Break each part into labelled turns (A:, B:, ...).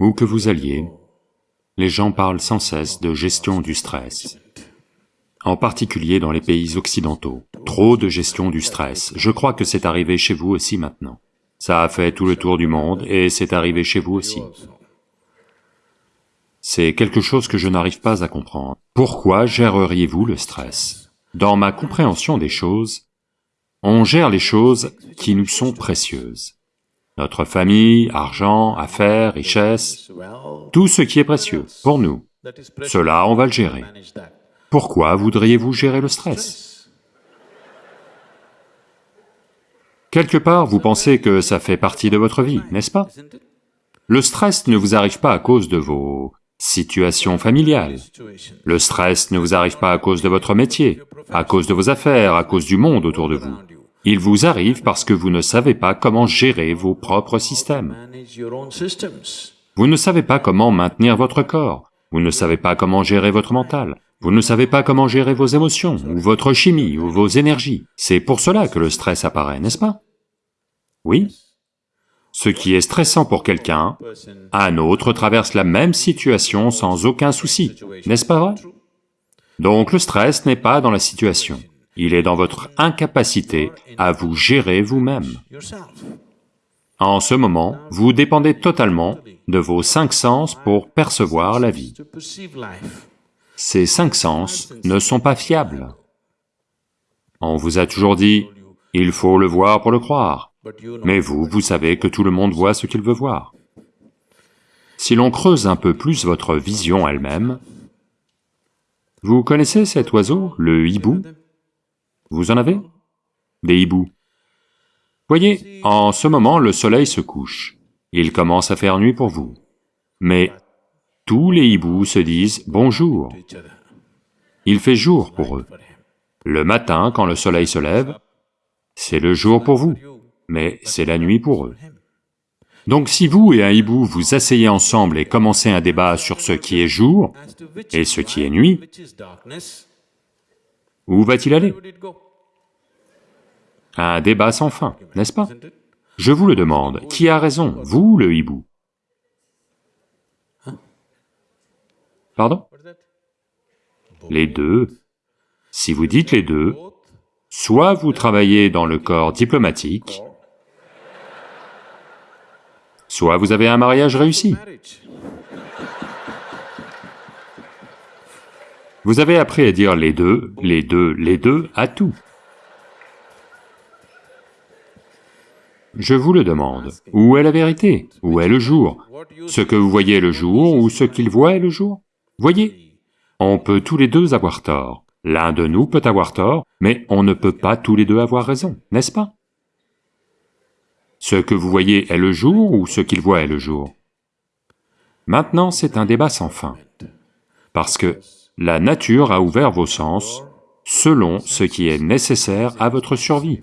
A: Où que vous alliez, les gens parlent sans cesse de gestion du stress, en particulier dans les pays occidentaux. Trop de gestion du stress, je crois que c'est arrivé chez vous aussi maintenant. Ça a fait tout le tour du monde et c'est arrivé chez vous aussi. C'est quelque chose que je n'arrive pas à comprendre. Pourquoi géreriez-vous le stress? Dans ma compréhension des choses, on gère les choses qui nous sont précieuses notre famille, argent, affaires, richesses, tout ce qui est précieux pour nous, cela on va le gérer. Pourquoi voudriez-vous gérer le stress? Quelque part, vous pensez que ça fait partie de votre vie, n'est-ce pas? Le stress ne vous arrive pas à cause de vos situations familiales. Le stress ne vous arrive pas à cause de votre métier, à cause de vos affaires, à cause du monde autour de vous. Il vous arrive parce que vous ne savez pas comment gérer vos propres systèmes. Vous ne savez pas comment maintenir votre corps, vous ne savez pas comment gérer votre mental, vous ne savez pas comment gérer vos émotions, ou votre chimie, ou vos énergies. C'est pour cela que le stress apparaît, n'est-ce pas? Oui. Ce qui est stressant pour quelqu'un, un autre traverse la même situation sans aucun souci, n'est-ce pas vrai? Donc le stress n'est pas dans la situation il est dans votre incapacité à vous gérer vous-même. En ce moment, vous dépendez totalement de vos cinq sens pour percevoir la vie. Ces cinq sens ne sont pas fiables. On vous a toujours dit, il faut le voir pour le croire, mais vous, vous savez que tout le monde voit ce qu'il veut voir. Si l'on creuse un peu plus votre vision elle-même, vous connaissez cet oiseau, le hibou? Vous en avez? Des hiboux. Voyez, en ce moment, le soleil se couche. Il commence à faire nuit pour vous. Mais tous les hiboux se disent bonjour. Il fait jour pour eux. Le matin, quand le soleil se lève, c'est le jour pour vous, mais c'est la nuit pour eux. Donc si vous et un hibou vous asseyez ensemble et commencez un débat sur ce qui est jour et ce qui est nuit, où va-t-il aller? Un débat sans fin, n'est-ce pas? Je vous le demande, qui a raison, vous ou le hibou? Pardon? Les deux. Si vous dites les deux, soit vous travaillez dans le corps diplomatique, soit vous avez un mariage réussi. Vous avez appris à dire les deux, les deux, les deux à tout. Je vous le demande, où est la vérité? Où est le jour? Ce que vous voyez le jour ou ce qu'il voit est le jour? Voyez, on peut tous les deux avoir tort. L'un de nous peut avoir tort, mais on ne peut pas tous les deux avoir raison, n'est-ce pas? Ce que vous voyez est le jour ou ce qu'il voit est le jour. Maintenant, c'est un débat sans fin, parce que la nature a ouvert vos sens selon ce qui est nécessaire à votre survie.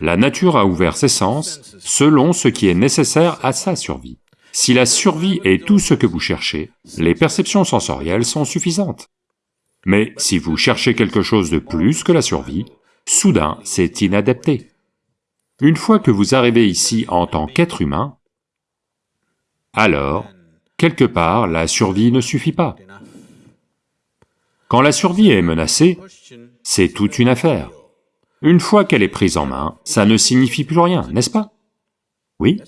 A: La nature a ouvert ses sens selon ce qui est nécessaire à sa survie. Si la survie est tout ce que vous cherchez, les perceptions sensorielles sont suffisantes. Mais si vous cherchez quelque chose de plus que la survie, soudain c'est inadapté. Une fois que vous arrivez ici en tant qu'être humain, alors, quelque part, la survie ne suffit pas. Quand la survie est menacée, c'est toute une affaire. Une fois qu'elle est prise en main, ça ne signifie plus rien, n'est-ce pas? Oui?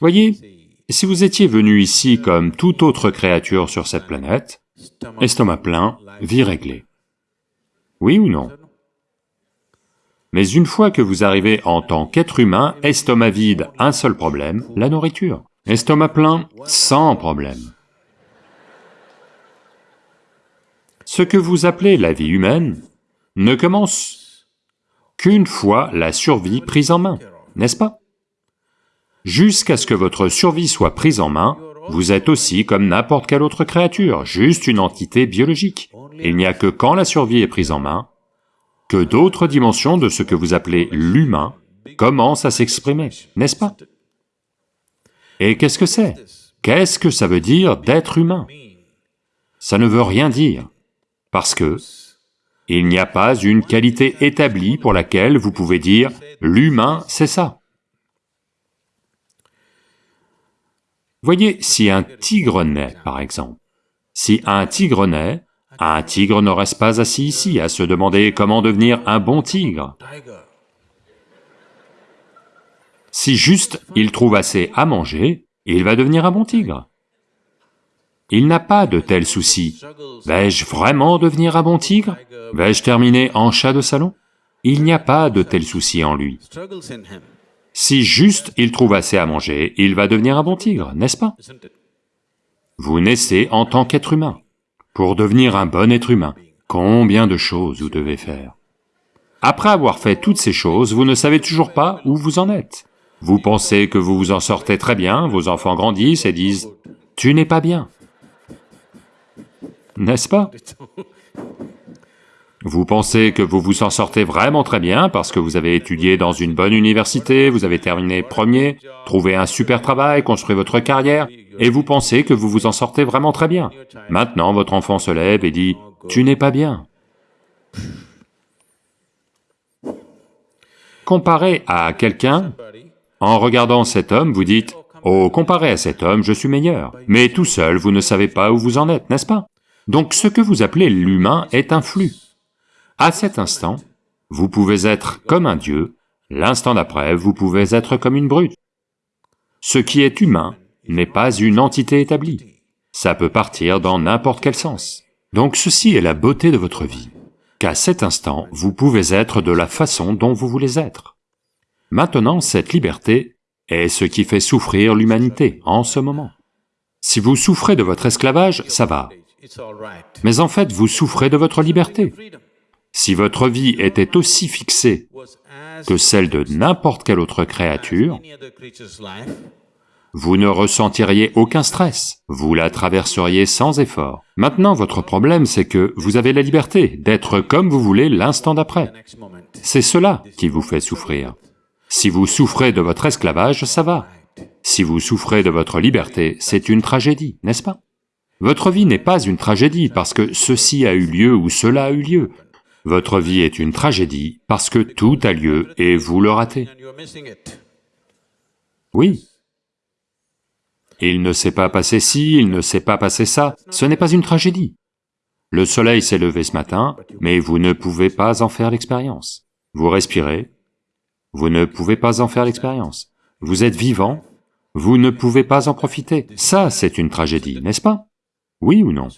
A: Voyez, si vous étiez venu ici comme toute autre créature sur cette planète, estomac plein, vie réglée. Oui ou non? Mais une fois que vous arrivez en tant qu'être humain, estomac vide, un seul problème, la nourriture. Estomac plein, sans problème. Ce que vous appelez la vie humaine ne commence qu'une fois la survie prise en main, n'est-ce pas? Jusqu'à ce que votre survie soit prise en main, vous êtes aussi comme n'importe quelle autre créature, juste une entité biologique. Il n'y a que quand la survie est prise en main, que d'autres dimensions de ce que vous appelez l'humain commencent à s'exprimer, n'est-ce pas? Et qu'est-ce que c'est? Qu'est-ce que ça veut dire d'être humain? Ça ne veut rien dire parce que il n'y a pas une qualité établie pour laquelle vous pouvez dire « l'humain, c'est ça ». Voyez, si un tigre naît, par exemple, si un tigre naît, un tigre ne reste pas assis ici à se demander comment devenir un bon tigre? Si juste il trouve assez à manger, il va devenir un bon tigre. Il n'a pas de tels soucis. Vais-je vraiment devenir un bon tigre? Vais-je terminer en chat de salon? Il n'y a pas de tels soucis en lui. Si juste il trouve assez à manger, il va devenir un bon tigre, n'est-ce pas? Vous naissez en tant qu'être humain. Pour devenir un bon être humain, combien de choses vous devez faire? Après avoir fait toutes ces choses, vous ne savez toujours pas où vous en êtes. Vous pensez que vous vous en sortez très bien, vos enfants grandissent et disent, « Tu n'es pas bien. » N'est-ce pas? Vous pensez que vous vous en sortez vraiment très bien parce que vous avez étudié dans une bonne université, vous avez terminé premier, trouvé un super travail, construit votre carrière, et vous pensez que vous vous en sortez vraiment très bien. Maintenant, votre enfant se lève et dit, « Tu n'es pas bien. » Comparé à quelqu'un, en regardant cet homme, vous dites, « Oh, comparé à cet homme, je suis meilleur. » Mais tout seul, vous ne savez pas où vous en êtes, n'est-ce pas? Donc ce que vous appelez l'humain est un flux. À cet instant, vous pouvez être comme un dieu, l'instant d'après, vous pouvez être comme une brute. Ce qui est humain n'est pas une entité établie, ça peut partir dans n'importe quel sens. Donc ceci est la beauté de votre vie, qu'à cet instant, vous pouvez être de la façon dont vous voulez être. Maintenant, cette liberté est ce qui fait souffrir l'humanité en ce moment. Si vous souffrez de votre esclavage, ça va. Mais en fait, vous souffrez de votre liberté. Si votre vie était aussi fixée que celle de n'importe quelle autre créature, vous ne ressentiriez aucun stress, vous la traverseriez sans effort. Maintenant, votre problème, c'est que vous avez la liberté d'être comme vous voulez l'instant d'après. C'est cela qui vous fait souffrir. Si vous souffrez de votre esclavage, ça va. Si vous souffrez de votre liberté, c'est une tragédie, n'est-ce pas? Votre vie n'est pas une tragédie parce que ceci a eu lieu ou cela a eu lieu. Votre vie est une tragédie parce que tout a lieu et vous le ratez. Oui. Il ne s'est pas passé ci, il ne s'est pas passé ça, ce n'est pas une tragédie. Le soleil s'est levé ce matin, mais vous ne pouvez pas en faire l'expérience. Vous respirez, vous ne pouvez pas en faire l'expérience. Vous êtes vivant, vous ne pouvez pas en profiter. Ça, c'est une tragédie, n'est-ce pas? Oui ou non?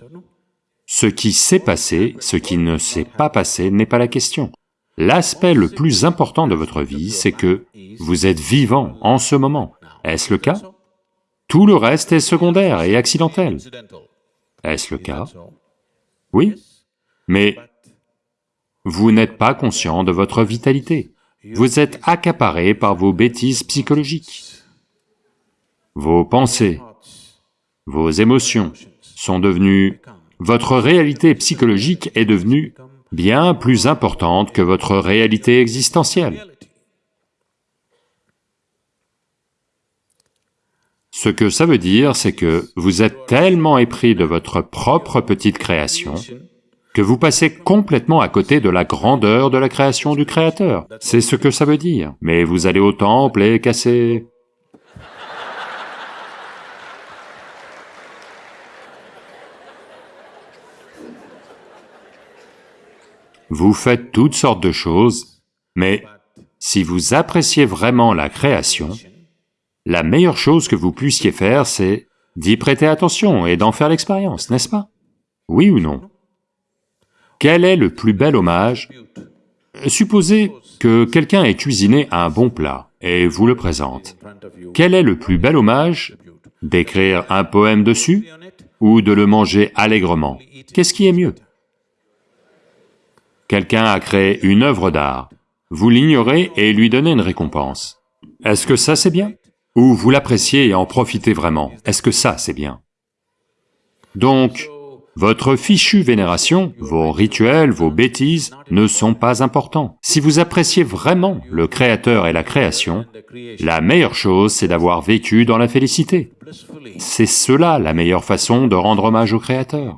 A: Ce qui s'est passé, ce qui ne s'est pas passé n'est pas la question. L'aspect le plus important de votre vie, c'est que vous êtes vivant en ce moment. Est-ce le cas? Tout le reste est secondaire et accidentel. Est-ce le cas? Oui, mais vous n'êtes pas conscient de votre vitalité. Vous êtes accaparé par vos bêtises psychologiques. Vos pensées, vos émotions sont devenues votre réalité psychologique est devenue bien plus importante que votre réalité existentielle. Ce que ça veut dire, c'est que vous êtes tellement épris de votre propre petite création que vous passez complètement à côté de la grandeur de la création du Créateur. C'est ce que ça veut dire. Mais vous allez au temple et casser Vous faites toutes sortes de choses, mais si vous appréciez vraiment la création, la meilleure chose que vous puissiez faire, c'est d'y prêter attention et d'en faire l'expérience, n'est-ce pas? Oui ou non? Quel est le plus bel hommage? Supposez que quelqu'un ait cuisiné un bon plat et vous le présente. Quel est le plus bel hommage? D'écrire un poème dessus ou de le manger allègrement? Qu'est-ce qui est mieux? Quelqu'un a créé une œuvre d'art, vous l'ignorez et lui donnez une récompense. Est-ce que ça c'est bien? Ou vous l'appréciez et en profitez vraiment? Est-ce que ça c'est bien? Donc, votre fichue vénération, vos rituels, vos bêtises ne sont pas importants. Si vous appréciez vraiment le Créateur et la création, la meilleure chose c'est d'avoir vécu dans la félicité. C'est cela la meilleure façon de rendre hommage au Créateur.